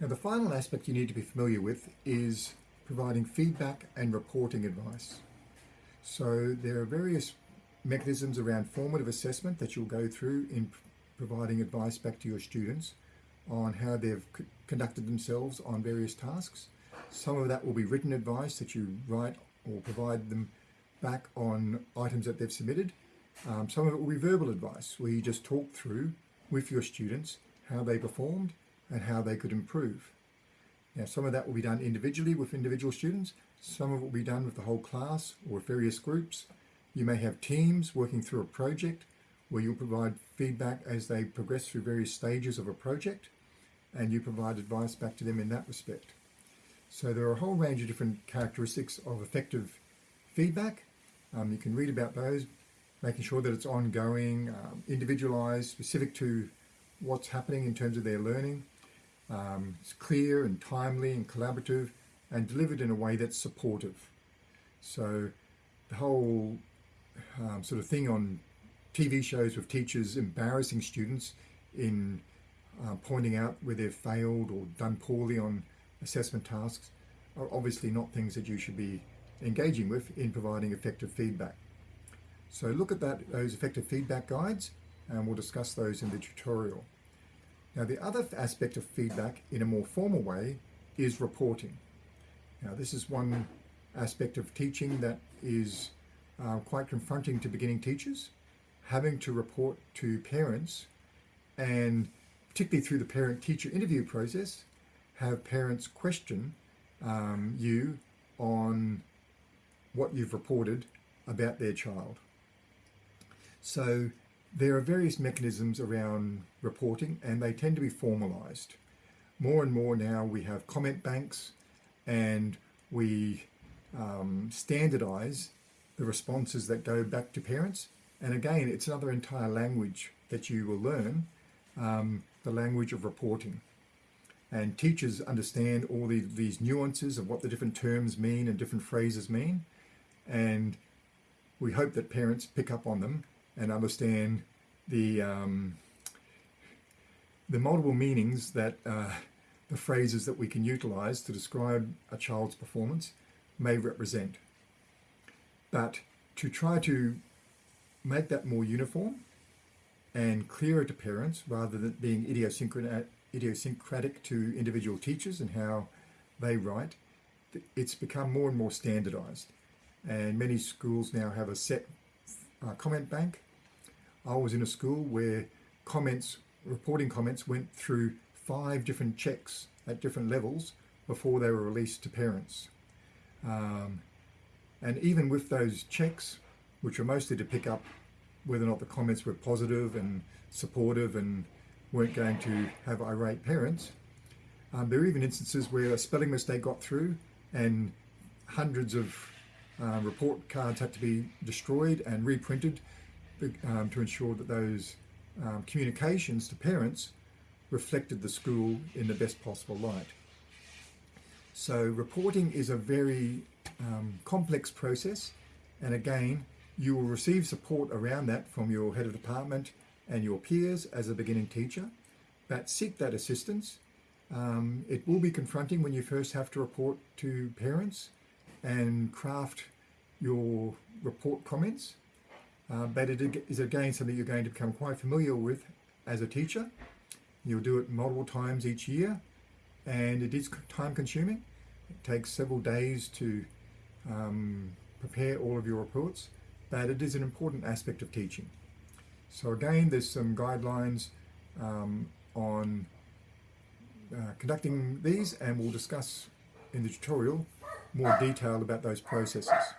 Now the final aspect you need to be familiar with is providing feedback and reporting advice. So there are various mechanisms around formative assessment that you'll go through in providing advice back to your students on how they've conducted themselves on various tasks. Some of that will be written advice that you write or provide them back on items that they've submitted. Um, some of it will be verbal advice where you just talk through with your students how they performed and how they could improve. Now some of that will be done individually with individual students, some of it will be done with the whole class or various groups. You may have teams working through a project where you'll provide feedback as they progress through various stages of a project and you provide advice back to them in that respect. So there are a whole range of different characteristics of effective feedback. Um, you can read about those, making sure that it's ongoing, um, individualized, specific to what's happening in terms of their learning. Um, it's clear and timely and collaborative and delivered in a way that's supportive. So the whole um, sort of thing on TV shows with teachers embarrassing students in uh, pointing out where they've failed or done poorly on assessment tasks are obviously not things that you should be engaging with in providing effective feedback. So look at that, those effective feedback guides and we'll discuss those in the tutorial. Now the other aspect of feedback in a more formal way is reporting. Now this is one aspect of teaching that is uh, quite confronting to beginning teachers, having to report to parents and particularly through the parent-teacher interview process, have parents question um, you on what you've reported about their child. So there are various mechanisms around reporting and they tend to be formalized. More and more now we have comment banks and we um, standardize the responses that go back to parents. And again, it's another entire language that you will learn, um, the language of reporting. And teachers understand all the, these nuances of what the different terms mean and different phrases mean. And we hope that parents pick up on them and understand the um, the multiple meanings that uh, the phrases that we can utilize to describe a child's performance may represent. But to try to make that more uniform and clearer to parents rather than being idiosyncratic, to individual teachers and how they write, it's become more and more standardized. And many schools now have a set uh, comment bank I was in a school where comments, reporting comments went through five different checks at different levels before they were released to parents. Um, and even with those checks, which were mostly to pick up whether or not the comments were positive and supportive and weren't going to have irate parents, um, there are even instances where a spelling mistake got through and hundreds of uh, report cards had to be destroyed and reprinted um, to ensure that those um, communications to parents reflected the school in the best possible light. So reporting is a very um, complex process and again you will receive support around that from your head of department and your peers as a beginning teacher but seek that assistance. Um, it will be confronting when you first have to report to parents and craft your report comments uh, but it is again something you're going to become quite familiar with as a teacher. You'll do it multiple times each year and it is time consuming. It takes several days to um, prepare all of your reports, but it is an important aspect of teaching. So again, there's some guidelines um, on uh, conducting these and we'll discuss in the tutorial more detail about those processes.